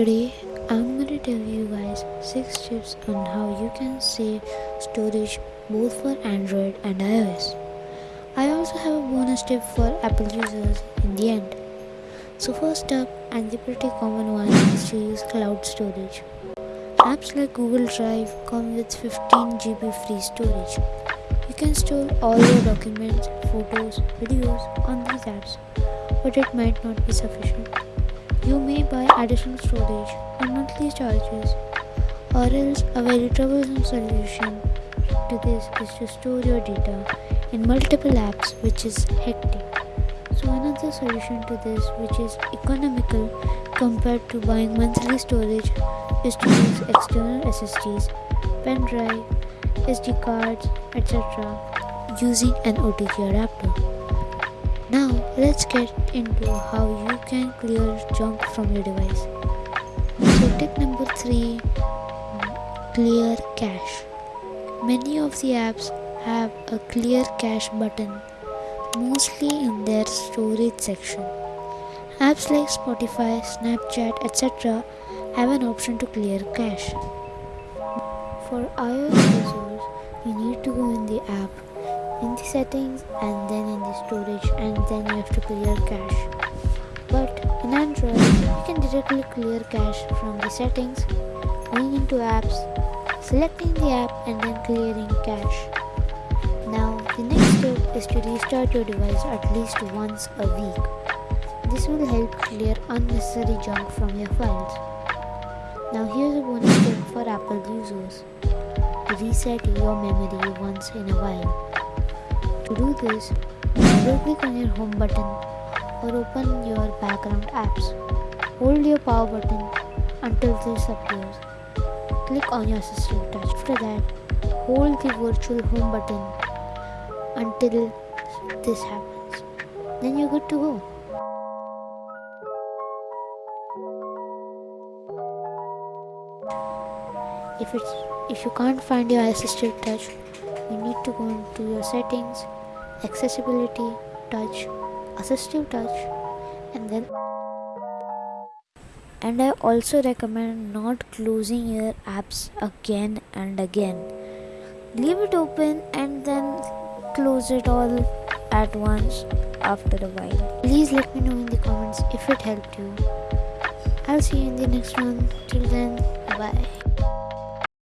Today I'm gonna tell you guys 6 tips on how you can save storage both for Android and iOS. I also have a bonus tip for Apple users in the end. So first up and the pretty common one is to use cloud storage. Apps like Google Drive come with 15 GB free storage. You can store all your documents, photos, videos on these apps, but it might not be sufficient. You may buy additional storage on monthly charges, or else a very troublesome solution to this is to store your data in multiple apps, which is hectic. So, another solution to this, which is economical compared to buying monthly storage, is to use external SSDs, pen drive, SD cards, etc., using an OTG adapter. Now let's get into how you can clear junk from your device. So tip number 3 clear cache. Many of the apps have a clear cache button mostly in their storage section. Apps like Spotify, Snapchat, etc. have an option to clear cache. For iOS users, you need to go in the app in the settings and then in the storage and then you have to clear cache. But in android you can directly clear cache from the settings going into apps selecting the app and then clearing cache. Now the next step is to restart your device at least once a week. This will help clear unnecessary junk from your files. Now here's a bonus tip for apple users. Reset your memory once in a while to do this, double click on your home button or open your background apps. Hold your power button until this appears. Click on your assistive touch. After that, hold the virtual home button until this happens. Then you're good to go. If it's if you can't find your assistive touch, you need to go into your settings accessibility touch assistive touch and then and I also recommend not closing your apps again and again. Leave it open and then close it all at once after a while. Please let me know in the comments if it helped you. I'll see you in the next one. Till then bye